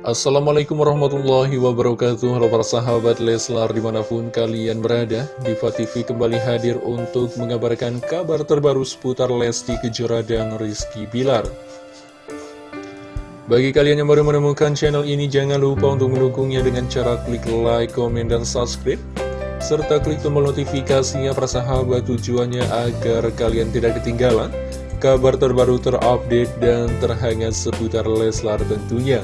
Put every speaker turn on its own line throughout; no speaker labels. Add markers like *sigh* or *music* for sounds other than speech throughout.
Assalamualaikum warahmatullahi wabarakatuh. Halo para sahabat Leslar di mana pun kalian berada Diva TV kembali hadir untuk mengabarkan kabar terbaru seputar Lesti Kejora dan Rizky Bilar. Bagi kalian yang baru menemukan channel ini jangan lupa untuk mendukungnya dengan cara klik like, komen, dan subscribe serta klik tombol notifikasinya para sahabat tujuannya agar kalian tidak ketinggalan kabar terbaru terupdate dan terhangat seputar Leslar tentunya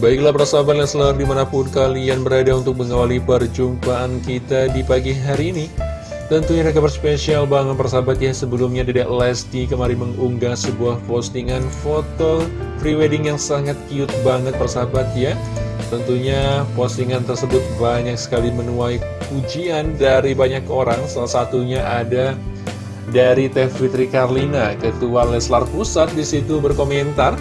Baiklah persahabat Leslar di mana pun kalian berada untuk mengawali perjumpaan kita di pagi hari ini. Tentunya ada kabar spesial banget persahabat ya. Sebelumnya Dedek Lesti kemarin mengunggah sebuah postingan foto prewedding yang sangat cute banget persahabat ya. Tentunya postingan tersebut banyak sekali menuai pujian dari banyak orang. Salah satunya ada dari Teh Fitri Karlina Ketua Leslar Pusat. Di situ berkomentar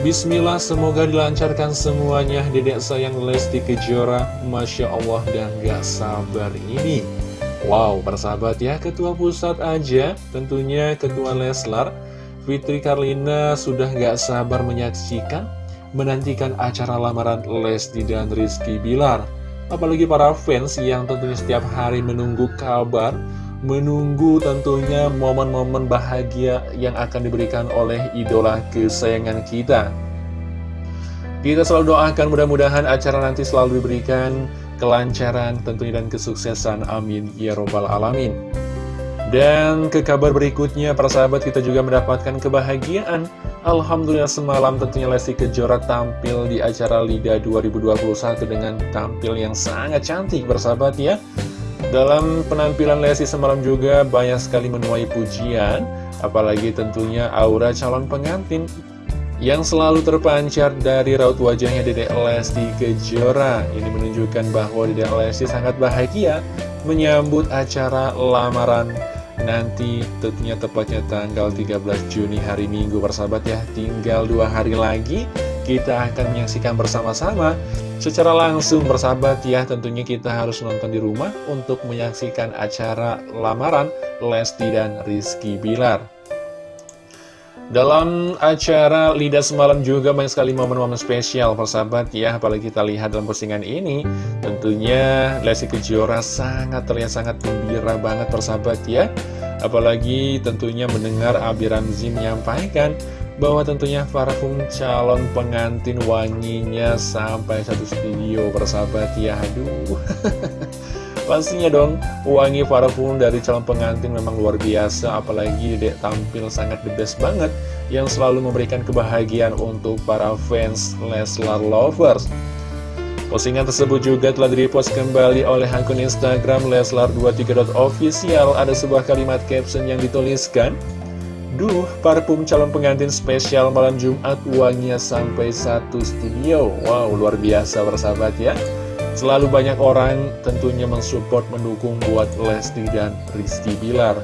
Bismillah semoga dilancarkan semuanya. Dedek sayang Lesti Kejora Masya Allah dan gak sabar ini. Wow persahabat ya Ketua Pusat aja. Tentunya Ketua Leslar Fitri Karlina sudah gak sabar menyaksikan Menantikan acara lamaran Lesti dan Rizky Bilar. Apalagi para fans yang tentunya setiap hari menunggu kabar menunggu tentunya momen-momen bahagia yang akan diberikan oleh idola kesayangan kita. Kita selalu doakan mudah-mudahan acara nanti selalu diberikan kelancaran tentunya dan kesuksesan. Amin. Ya Robbal Alamin. Dan ke kabar berikutnya, para sahabat kita juga mendapatkan kebahagiaan. Alhamdulillah semalam tentunya Lesti Kejora tampil di acara LIDA 2021 dengan tampil yang sangat cantik, bersahabat ya. Dalam penampilan Lesti semalam juga banyak sekali menuai pujian, apalagi tentunya aura calon pengantin yang selalu terpancar dari raut wajahnya Dedek Lesti Kejora. Ini menunjukkan bahwa Dedek Lesti sangat bahagia menyambut acara lamaran nanti tentunya tepatnya tanggal 13 Juni hari Minggu persahabat ya. Tinggal dua hari lagi kita akan menyaksikan bersama-sama. Secara langsung bersahabat ya tentunya kita harus nonton di rumah untuk menyaksikan acara lamaran Lesti dan Rizky Bilar. Dalam acara Lidah Semalam juga banyak sekali momen-momen spesial persahabat ya Apalagi kita lihat dalam postingan ini Tentunya Lesti Kejora sangat terlihat sangat gembira banget persahabat ya. Apalagi tentunya mendengar Abi Ramzi menyampaikan bahwa tentunya parfum calon pengantin wanginya sampai satu studio bersahabat ya aduh. *laughs* Pastinya dong wangi parfum dari calon pengantin memang luar biasa apalagi dek tampil sangat the best banget yang selalu memberikan kebahagiaan untuk para fans Leslar Lovers. Postingan tersebut juga telah direpost kembali oleh akun Instagram Leslar23.official Ada sebuah kalimat caption yang dituliskan Duh, parfum calon pengantin spesial malam Jumat uangnya sampai satu studio. Wow, luar biasa bersahabat ya. Selalu banyak orang tentunya mensupport mendukung buat Lesti dan Rizky Bilar.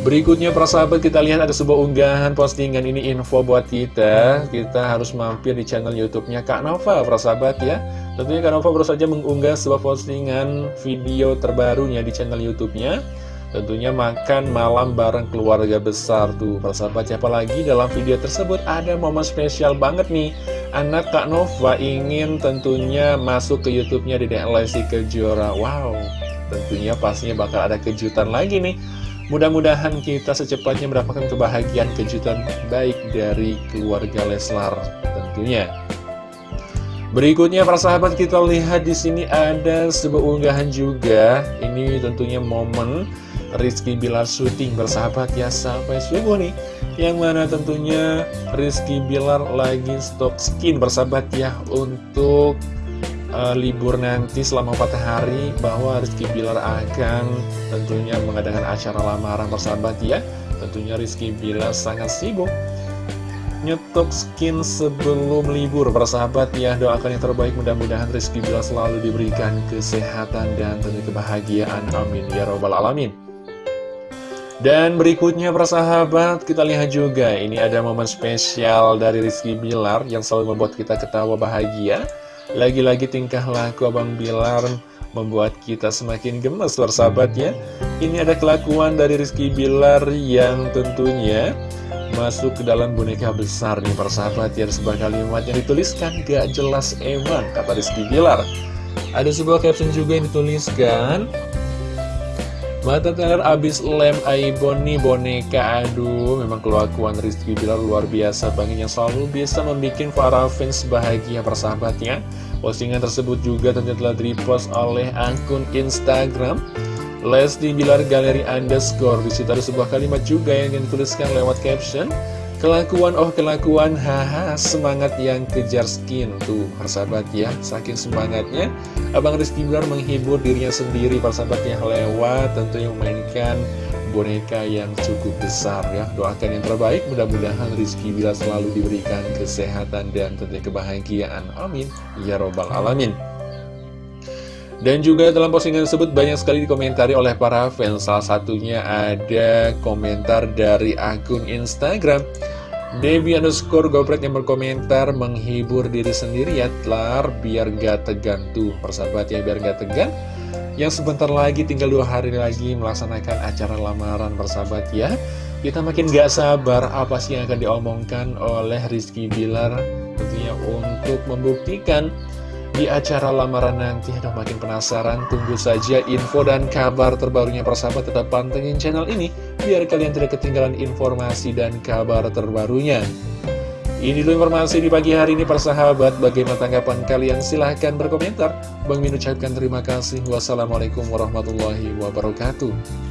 Berikutnya persahabat kita lihat ada sebuah unggahan postingan ini info buat kita Kita harus mampir di channel youtube-nya Kak Nova persahabat ya Tentunya Kak Nova baru saja mengunggah sebuah postingan video terbarunya di channel youtube-nya Tentunya makan malam bareng keluarga besar tuh. Persahabat Apalagi dalam video tersebut? Ada momen spesial banget nih. Anak Kak Nova ingin tentunya masuk ke Youtubenya Dedek Lesti Kejora. Wow, tentunya pastinya bakal ada kejutan lagi nih. Mudah-mudahan kita secepatnya mendapatkan kebahagiaan kejutan baik dari keluarga Leslar tentunya. Berikutnya para sahabat kita lihat di sini ada sebuah unggahan juga. Ini tentunya momen Rizky Bilar syuting bersahabat ya sampai subuh nih. Yang mana tentunya Rizky Bilar lagi stok skin bersahabat ya Untuk uh, libur nanti selama 4 hari Bahwa Rizky Bilar akan tentunya mengadakan acara lamaran bersahabat ya. Tentunya Rizky Bilar sangat sibuk nyetok skin sebelum libur. Bersahabat ya doakan yang terbaik. Mudah-mudahan Rizky Bilar selalu diberikan kesehatan dan tentu kebahagiaan. Amin ya robbal alamin dan berikutnya persahabat, kita lihat juga ini ada momen spesial dari Rizky Bilar yang selalu membuat kita ketawa bahagia. Lagi-lagi tingkah laku Abang Bilar membuat kita semakin gemes persahabat ya. Ini ada kelakuan dari Rizky Bilar yang tentunya masuk ke dalam boneka besar nih persahabat ya sebuah kalimat yang dituliskan gak jelas emang kata Rizky Bilar ada sebuah caption juga yang dituliskan Mata teler abis lem Aibon nih boneka Aduh memang kelakuan Rizky Bilar luar biasa. Banget Yang selalu bisa membuat para fans bahagia persahabatnya Postingan tersebut juga tentunya telah repost oleh akun Instagram. Lesti Bilar Galeri Underscore. Di situ ada sebuah kalimat juga yang dituliskan lewat caption Kelakuan, oh kelakuan, haha, semangat yang kejar skin. Tuh, persahabat ya, saking semangatnya. Abang Rizky Bilar menghibur dirinya sendiri, persahabatnya lewat tentunya memainkan boneka yang cukup besar ya. Doakan yang terbaik, mudah-mudahan Rizky Bilar selalu diberikan kesehatan dan tentunya kebahagiaan. Amin. Ya Robbal Alamin dan juga dalam postingan tersebut banyak sekali dikomentari oleh para fans. Salah satunya ada komentar dari akun Instagram. Debbie underscore goprek yang berkomentar menghibur diri sendiri ya Telar biar gak tegang. Tuh persahabat ya biar gak tegang. Yang sebentar lagi tinggal dua hari lagi melaksanakan acara lamaran persahabat ya. Kita makin gak sabar apa sih yang akan diomongkan oleh Rizky Bilar Tentunya untuk membuktikan di acara lamaran nanti Aduh makin penasaran. Tunggu saja info dan kabar terbarunya persahabat Tetap pantengin channel ini Biar kalian tidak ketinggalan informasi dan kabar terbarunya. Ini dulu informasi di pagi hari ini persahabat. Bagaimana tanggapan kalian? Silahkan berkomentar. Bang Min ucapkan terima kasih. Wassalamualaikum warahmatullahi wabarakatuh